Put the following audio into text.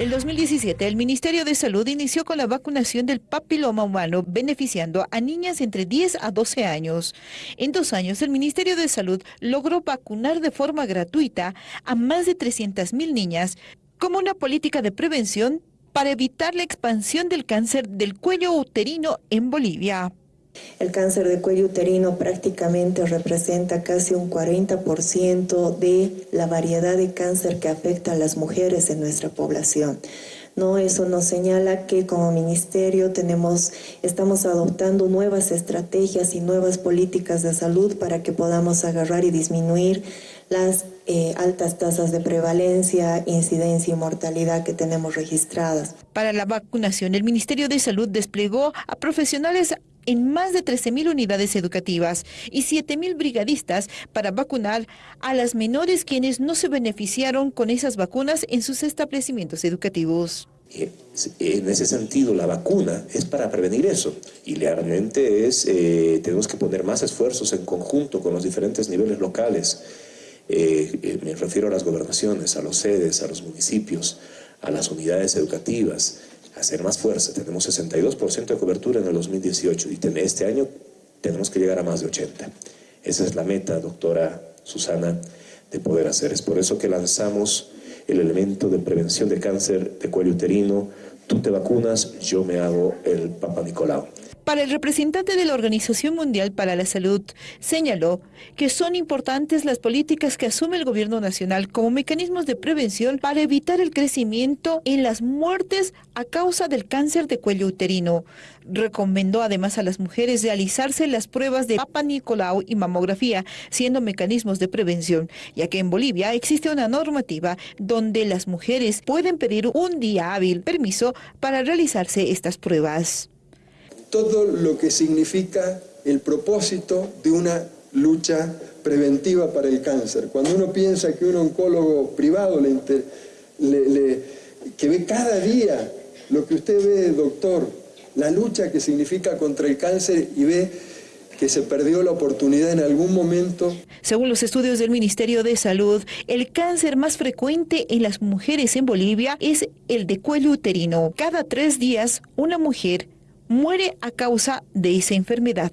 El 2017, el Ministerio de Salud inició con la vacunación del papiloma humano, beneficiando a niñas entre 10 a 12 años. En dos años, el Ministerio de Salud logró vacunar de forma gratuita a más de 300.000 niñas como una política de prevención para evitar la expansión del cáncer del cuello uterino en Bolivia. El cáncer de cuello uterino prácticamente representa casi un 40% de la variedad de cáncer que afecta a las mujeres en nuestra población. ¿no? Eso nos señala que como ministerio tenemos, estamos adoptando nuevas estrategias y nuevas políticas de salud para que podamos agarrar y disminuir las eh, altas tasas de prevalencia, incidencia y mortalidad que tenemos registradas. Para la vacunación, el Ministerio de Salud desplegó a profesionales en más de 13.000 unidades educativas y 7.000 brigadistas para vacunar a las menores quienes no se beneficiaron con esas vacunas en sus establecimientos educativos. Eh, en ese sentido, la vacuna es para prevenir eso y realmente es, eh, tenemos que poner más esfuerzos en conjunto con los diferentes niveles locales. Eh, me refiero a las gobernaciones, a los sedes, a los municipios, a las unidades educativas, hacer más fuerza. Tenemos 62% de cobertura en el 2018 y este año tenemos que llegar a más de 80. Esa es la meta, doctora Susana, de poder hacer. Es por eso que lanzamos el elemento de prevención de cáncer de cuello uterino. Tú te vacunas, yo me hago el Papa Nicolau. Para el representante de la Organización Mundial para la Salud, señaló que son importantes las políticas que asume el gobierno nacional como mecanismos de prevención para evitar el crecimiento en las muertes a causa del cáncer de cuello uterino. Recomendó además a las mujeres realizarse las pruebas de Papa Nicolau y mamografía, siendo mecanismos de prevención, ya que en Bolivia existe una normativa donde las mujeres pueden pedir un día hábil permiso para realizarse estas pruebas todo lo que significa el propósito de una lucha preventiva para el cáncer. Cuando uno piensa que un oncólogo privado que ve cada día lo que usted ve, doctor, la lucha que significa contra el cáncer y ve que se perdió la oportunidad en algún momento. Según los estudios del Ministerio de Salud, el cáncer más frecuente en las mujeres en Bolivia es el de cuello uterino. Cada tres días, una mujer muere a causa de esa enfermedad.